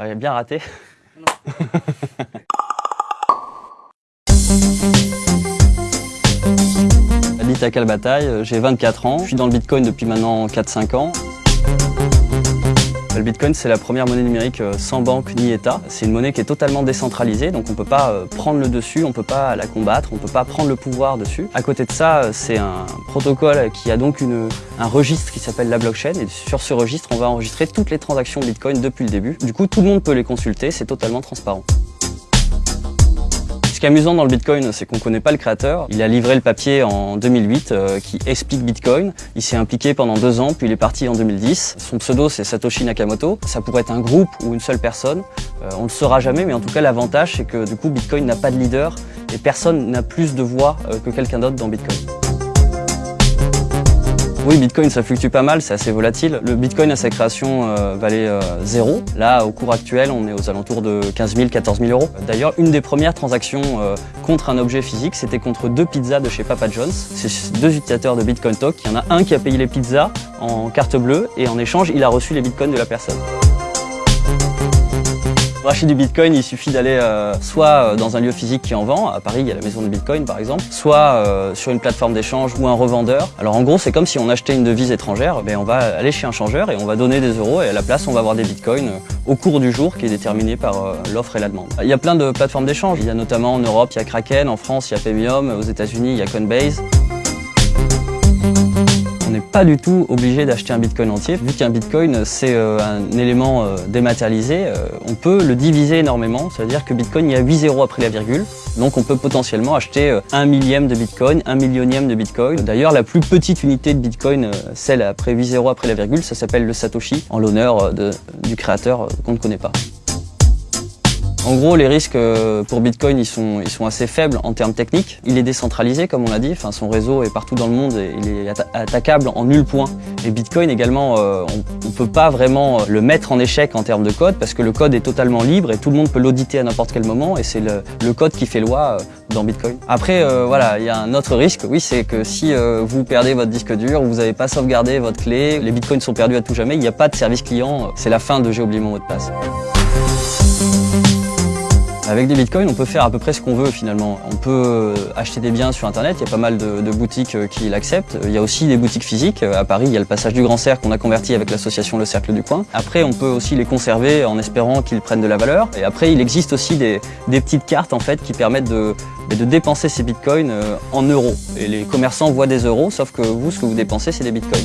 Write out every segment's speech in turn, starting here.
Ah, il a bien raté. J'habite à Calbataille, j'ai 24 ans, je suis dans le Bitcoin depuis maintenant 4-5 ans. Le Bitcoin, c'est la première monnaie numérique euh, sans banque ni État. C'est une monnaie qui est totalement décentralisée, donc on ne peut pas euh, prendre le dessus, on ne peut pas la combattre, on ne peut pas prendre le pouvoir dessus. À côté de ça, euh, c'est un protocole qui a donc un registre qui s'appelle la blockchain, et sur ce registre, on va enregistrer toutes les transactions Bitcoin depuis le début. Du coup, tout le monde peut les consulter, c'est totalement transparent. Ce qui est amusant dans le Bitcoin, c'est qu'on ne connaît pas le créateur. Il a livré le papier en 2008 euh, qui explique Bitcoin. Il s'est impliqué pendant deux ans, puis il est parti en 2010. Son pseudo, c'est Satoshi Nakamoto. Ça pourrait être un groupe ou une seule personne. Euh, on ne le saura jamais, mais en tout cas, l'avantage, c'est que du coup, Bitcoin n'a pas de leader et personne n'a plus de voix euh, que quelqu'un d'autre dans Bitcoin. Oui, Bitcoin, ça fluctue pas mal, c'est assez volatile. Le Bitcoin à sa création euh, valait euh, zéro. Là, au cours actuel, on est aux alentours de 15 000, 14 000 euros. D'ailleurs, une des premières transactions euh, contre un objet physique, c'était contre deux pizzas de chez Papa John's. C'est deux utilisateurs de Bitcoin Talk. Il y en a un qui a payé les pizzas en carte bleue et en échange, il a reçu les bitcoins de la personne. Pour acheter du Bitcoin, il suffit d'aller euh, soit euh, dans un lieu physique qui en vend, à Paris il y a la maison de Bitcoin par exemple, soit euh, sur une plateforme d'échange ou un revendeur. Alors en gros c'est comme si on achetait une devise étrangère, ben, on va aller chez un changeur et on va donner des euros et à la place on va avoir des Bitcoins au cours du jour qui est déterminé par l'offre et la demande. Il y a plein de plateformes d'échange, il y a notamment en Europe, il y a Kraken, en France il y a Paymium, aux états unis il y a Coinbase pas du tout obligé d'acheter un bitcoin entier. Vu qu'un bitcoin c'est euh, un élément euh, dématérialisé, euh, on peut le diviser énormément. C'est-à-dire que bitcoin, il y a 8 zéros après la virgule. Donc on peut potentiellement acheter un millième de bitcoin, un millionième de bitcoin. D'ailleurs, la plus petite unité de bitcoin, celle après 8 zéros après la virgule, ça s'appelle le Satoshi, en l'honneur du créateur qu'on ne connaît pas. En gros, les risques euh, pour Bitcoin, ils sont, assez faibles en termes techniques. Il est décentralisé, comme on l'a dit. Son réseau est partout dans le monde et il est attaquable en nul point. Et Bitcoin également, euh, on ne peut pas vraiment le mettre en échec en termes de code parce que le code est totalement libre et tout le monde peut l'auditer à n'importe quel moment et c'est le, code qui fait loi euh, dans Bitcoin. Après, voilà, il y a un autre risque, oui, c'est que si vous perdez votre disque dur, vous n'avez pas sauvegardé votre clé, les Bitcoins sont perdus à tout jamais, il n'y a pas de service client, c'est la fin de j'ai oublié mon mot de passe. Avec des bitcoins, on peut faire à peu près ce qu'on veut finalement. On peut euh, acheter des biens sur internet, il y a pas mal de, boutiques euh, qui l'acceptent. Il y a aussi des boutiques physiques. À Paris, il y a le passage du Grand Cercle qu'on a converti avec l'association Le Cercle du Coin. Après, on peut aussi les conserver en espérant qu'ils prennent de la valeur. Et après, il existe aussi des, petites cartes en fait qui permettent de, de dépenser ces bitcoins euh, en euros. Et les commerçants voient des euros, sauf que vous, ce que vous dépensez, c'est des bitcoins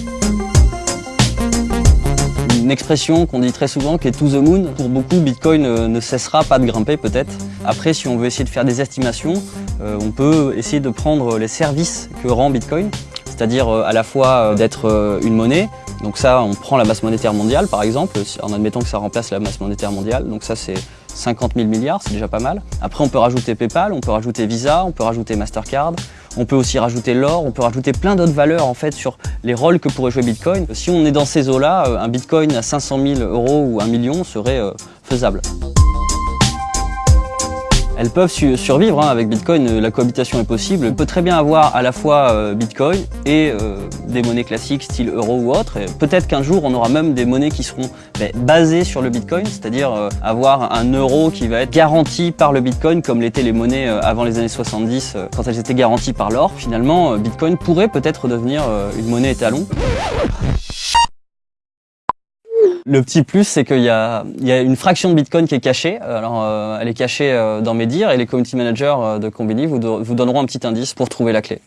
une expression qu'on dit très souvent qui est to the moon. Pour beaucoup, Bitcoin euh, ne cessera pas de grimper peut-être. Après, si on veut essayer de faire des estimations, euh, on peut essayer de prendre les services que rend Bitcoin, c'est-à-dire euh, à la fois d'être une monnaie, donc ça, on prend la masse monétaire mondiale par exemple, en admettant que ça remplace la masse monétaire mondiale, donc ça c'est 50 000 milliards, c'est déjà pas mal. Après, on peut rajouter PayPal, on peut rajouter Visa, on peut rajouter Mastercard, on peut aussi rajouter l'or, on peut rajouter plein d'autres valeurs en fait sur les rôles que pourrait jouer Bitcoin. Si on est dans ces eaux-là, euh, un Bitcoin à 500 000 euros ou un million serait euh, faisable. Elles peuvent survivre hein, avec Bitcoin, euh, la cohabitation est possible. On peut très bien avoir à la fois euh, Bitcoin et euh, des monnaies classiques style euro ou autre. Peut-être qu'un jour on aura même des monnaies qui seront ben, basées sur le Bitcoin, c'est-à-dire avoir un euro qui va être garanti par le Bitcoin comme l'étaient les monnaies avant les années 70 quand elles étaient garanties par l'or. Finalement, Bitcoin pourrait peut-être devenir une monnaie étalon. Le petit plus, c'est qu'il y a, une fraction de Bitcoin qui est cachée. Alors, euh, elle est cachée euh, dans mes et les community managers euh, de Combini vous donneront un petit indice pour trouver la clé.